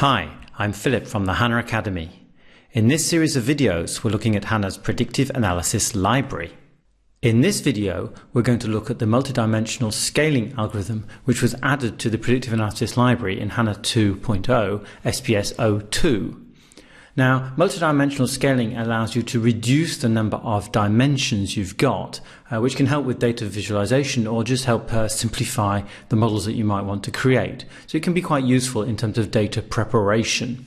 Hi, I'm Philip from the HANA Academy. In this series of videos, we're looking at HANA's Predictive Analysis Library. In this video, we're going to look at the multidimensional scaling algorithm which was added to the Predictive Analysis Library in HANA 2.0 SPS 02. Now, multidimensional scaling allows you to reduce the number of dimensions you've got, uh, which can help with data visualization or just help uh, simplify the models that you might want to create. So it can be quite useful in terms of data preparation.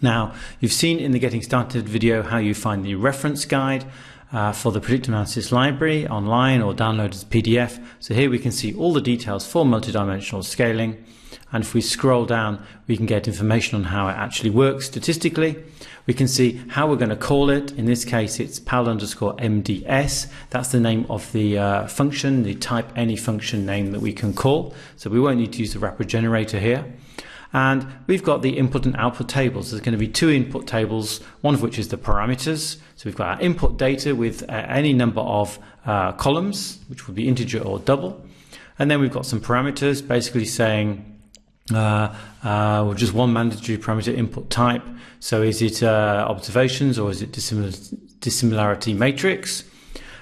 Now, you've seen in the Getting Started video how you find the reference guide uh, for the predictive analysis library online or download as PDF. So here we can see all the details for multidimensional scaling. And if we scroll down, we can get information on how it actually works statistically. We can see how we're going to call it. In this case, it's pal underscore MDS. That's the name of the uh, function, the type any function name that we can call. So we won't need to use the wrapper generator here. And we've got the input and output tables. There's going to be two input tables, one of which is the parameters. So we've got our input data with uh, any number of uh, columns, which would be integer or double. And then we've got some parameters basically saying uh, uh, just one mandatory parameter input type. So is it uh, observations or is it dissimilarity matrix?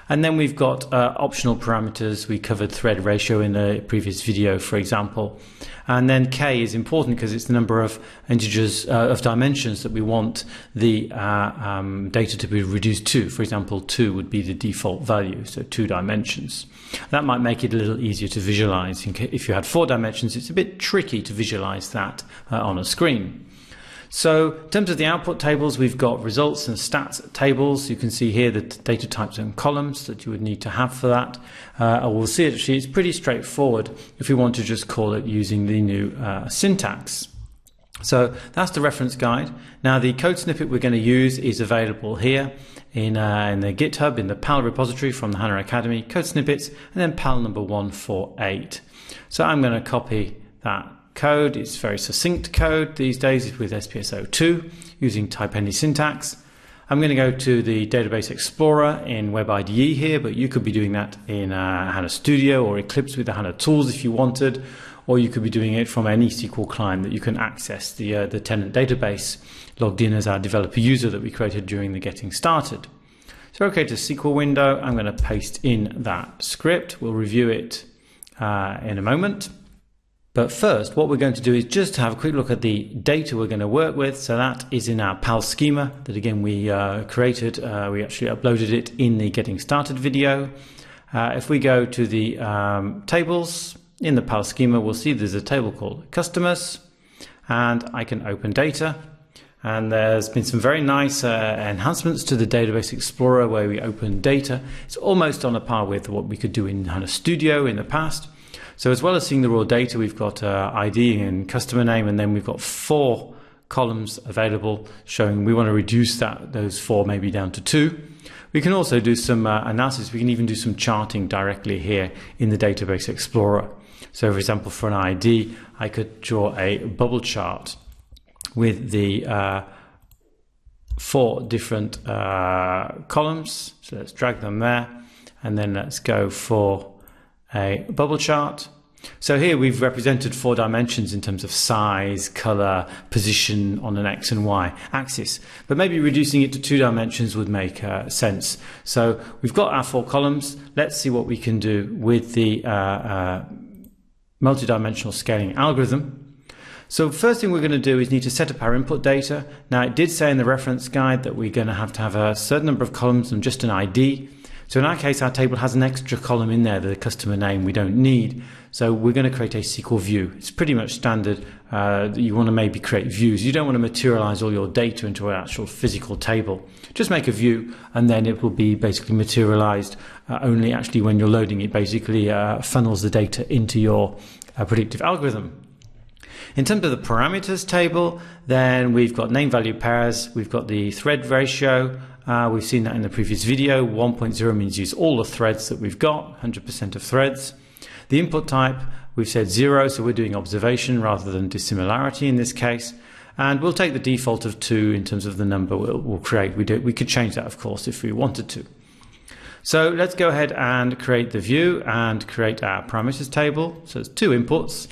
And then we've got uh, optional parameters. We covered thread ratio in the previous video, for example. And then k is important because it's the number of integers uh, of dimensions that we want the uh, um, data to be reduced to. For example, 2 would be the default value, so two dimensions. That might make it a little easier to visualize. If you had four dimensions, it's a bit tricky to visualize that uh, on a screen. So in terms of the output tables, we've got results and stats tables. You can see here the data types and columns that you would need to have for that. Uh, we'll see actually it's pretty straightforward if we want to just call it using the new uh, syntax. So that's the reference guide. Now the code snippet we're going to use is available here in, uh, in the GitHub, in the PAL repository from the HANA Academy, code snippets, and then PAL number 148. So I'm going to copy that code. It's very succinct code these days with SPS02 using type any syntax. I'm going to go to the Database Explorer in Web IDE here, but you could be doing that in uh, HANA Studio or Eclipse with the HANA tools if you wanted, or you could be doing it from any SQL client that you can access the, uh, the tenant database logged in as our developer user that we created during the getting started. So okay to SQL window, I'm going to paste in that script. We'll review it uh, in a moment. But first, what we're going to do is just have a quick look at the data we're going to work with. So that is in our PAL schema that again we uh, created. Uh, we actually uploaded it in the getting started video. Uh, if we go to the um, tables in the PAL schema, we'll see there's a table called customers and I can open data. And there's been some very nice uh, enhancements to the Database Explorer where we open data. It's almost on a par with what we could do in HANA Studio in the past. So as well as seeing the raw data, we've got uh, ID and customer name, and then we've got four columns available showing we want to reduce that those four maybe down to two. We can also do some uh, analysis. We can even do some charting directly here in the Database Explorer. So for example, for an ID, I could draw a bubble chart with the uh, four different uh, columns. So let's drag them there. And then let's go for a bubble chart. So here we've represented four dimensions in terms of size, color, position on an X and Y axis. But maybe reducing it to two dimensions would make uh, sense. So we've got our four columns. Let's see what we can do with the uh, uh, multidimensional scaling algorithm. So first thing we're going to do is need to set up our input data. Now it did say in the reference guide that we're going to have to have a certain number of columns and just an ID. So in our case, our table has an extra column in there, the customer name we don't need. So we're going to create a SQL view. It's pretty much standard. Uh, you want to maybe create views. You don't want to materialize all your data into an actual physical table. Just make a view and then it will be basically materialized uh, only actually when you're loading it basically uh, funnels the data into your uh, predictive algorithm. In terms of the parameters table, then we've got name value pairs, we've got the thread ratio, uh, we've seen that in the previous video. 1.0 means use all the threads that we've got, 100% of threads. The input type, we've said zero, so we're doing observation rather than dissimilarity in this case. And we'll take the default of two in terms of the number we'll, we'll create. We, do, we could change that, of course, if we wanted to. So let's go ahead and create the view and create our parameters table. So it's two inputs.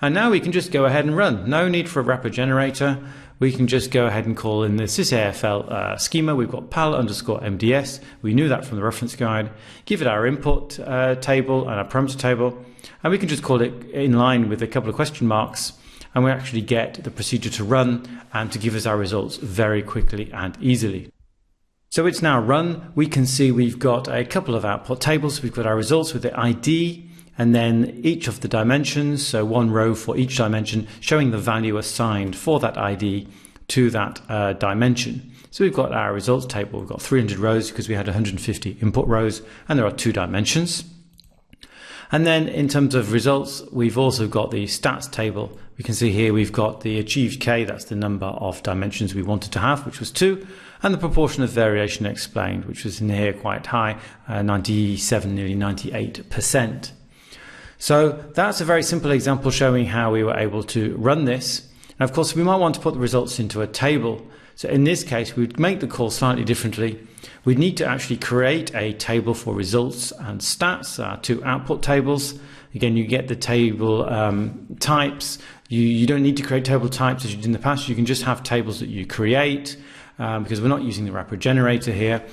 And now we can just go ahead and run. No need for a wrapper generator. We can just go ahead and call in the sysafl uh, schema. We've got pal underscore MDS. We knew that from the reference guide. Give it our input uh, table and our parameter table. And we can just call it in line with a couple of question marks. And we actually get the procedure to run and to give us our results very quickly and easily. So it's now run. We can see we've got a couple of output tables. We've got our results with the ID and then each of the dimensions, so one row for each dimension, showing the value assigned for that ID to that uh, dimension. So we've got our results table. We've got 300 rows because we had 150 input rows and there are two dimensions. And then in terms of results, we've also got the stats table. We can see here we've got the achieved K, that's the number of dimensions we wanted to have, which was two, and the proportion of variation explained, which was in here quite high, uh, 97, nearly 98%. So that's a very simple example showing how we were able to run this. And of course, we might want to put the results into a table. So in this case, we'd make the call slightly differently. We'd need to actually create a table for results and stats, our two output tables. Again, you get the table um, types. You, you don't need to create table types as you did in the past. You can just have tables that you create um, because we're not using the wrapper generator here.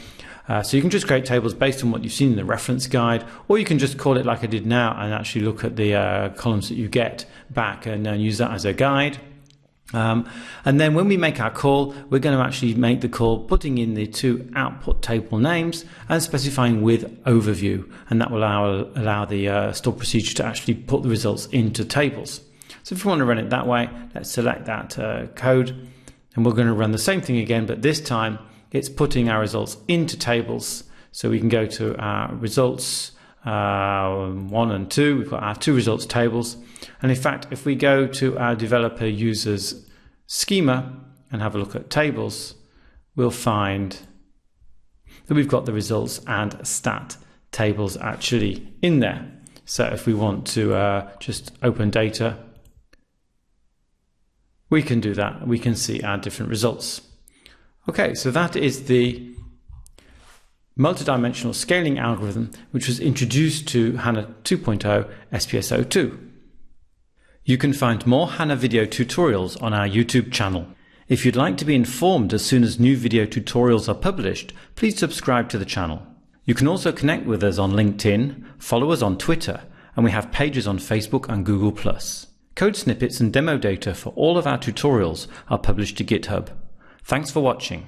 Uh, so you can just create tables based on what you've seen in the reference guide, or you can just call it like I did now and actually look at the uh, columns that you get back and uh, use that as a guide. Um, and then when we make our call, we're going to actually make the call putting in the two output table names and specifying with overview. And that will allow, allow the uh, procedure to actually put the results into tables. So if we want to run it that way, let's select that uh, code and we're going to run the same thing again, but this time it's putting our results into tables. So we can go to our results uh, one and two. We've got our two results tables. And in fact, if we go to our developer users schema and have a look at tables, we'll find that we've got the results and stat tables actually in there. So if we want to uh, just open data, we can do that. We can see our different results. Okay, so that is the multidimensional scaling algorithm which was introduced to HANA 2.0 SPS02. You can find more HANA video tutorials on our YouTube channel. If you'd like to be informed as soon as new video tutorials are published, please subscribe to the channel. You can also connect with us on LinkedIn, follow us on Twitter, and we have pages on Facebook and Google+. Code snippets and demo data for all of our tutorials are published to GitHub. Thanks for watching.